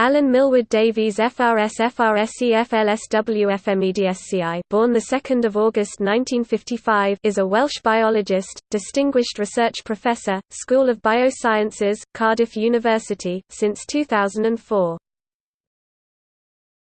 Alun Millward Davies FRS FRSE FLSW FMEDSCI born of August 1955 is a Welsh biologist, distinguished research professor, School of Biosciences, Cardiff University, since 2004.